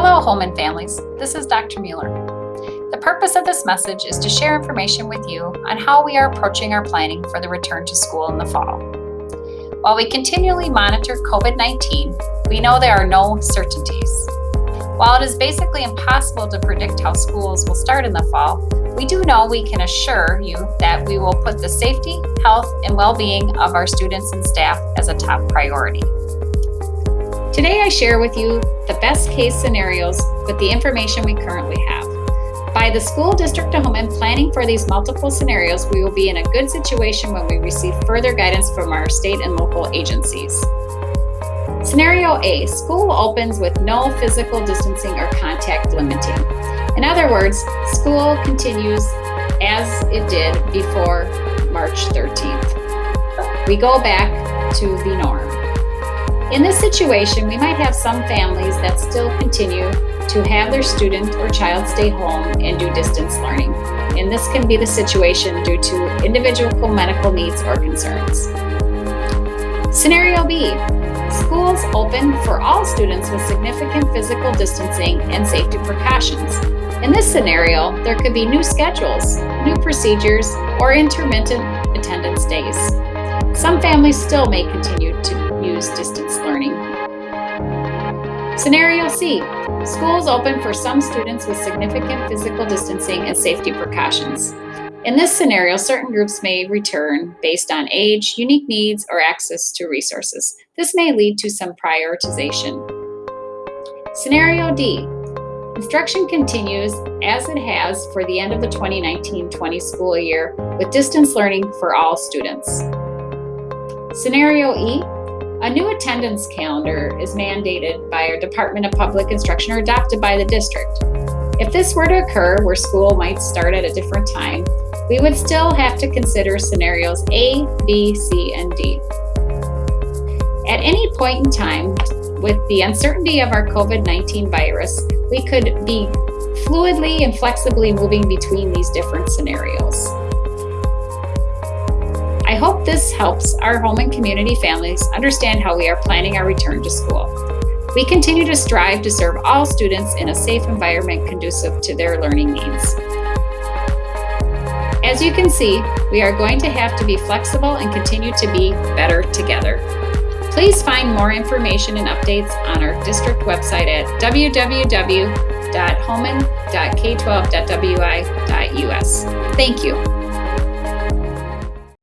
Hello, Holmen families. This is Dr. Mueller. The purpose of this message is to share information with you on how we are approaching our planning for the return to school in the fall. While we continually monitor COVID-19, we know there are no certainties. While it is basically impossible to predict how schools will start in the fall, we do know we can assure you that we will put the safety, health, and well-being of our students and staff as a top priority. Today I share with you the best case scenarios with the information we currently have. By the school district of Holmen planning for these multiple scenarios, we will be in a good situation when we receive further guidance from our state and local agencies. Scenario A, school opens with no physical distancing or contact limiting. In other words, school continues as it did before March 13th. We go back to the norm. In this situation, we might have some families that still continue to have their student or child stay home and do distance learning. And this can be the situation due to individual medical needs or concerns. Scenario B, schools open for all students with significant physical distancing and safety precautions. In this scenario, there could be new schedules, new procedures, or intermittent attendance days. Some families still may continue to use distance learning. Scenario C, schools open for some students with significant physical distancing and safety precautions. In this scenario, certain groups may return based on age, unique needs, or access to resources. This may lead to some prioritization. Scenario D, instruction continues as it has for the end of the 2019-20 school year with distance learning for all students. Scenario E, a new attendance calendar is mandated by our Department of Public Instruction or adopted by the district. If this were to occur where school might start at a different time, we would still have to consider scenarios A, B, C, and D. At any point in time, with the uncertainty of our COVID-19 virus, we could be fluidly and flexibly moving between these different scenarios. I hope this helps our Holmen community families understand how we are planning our return to school. We continue to strive to serve all students in a safe environment conducive to their learning needs. As you can see, we are going to have to be flexible and continue to be better together. Please find more information and updates on our district website at www.holmen.k12.wi.us. Thank you.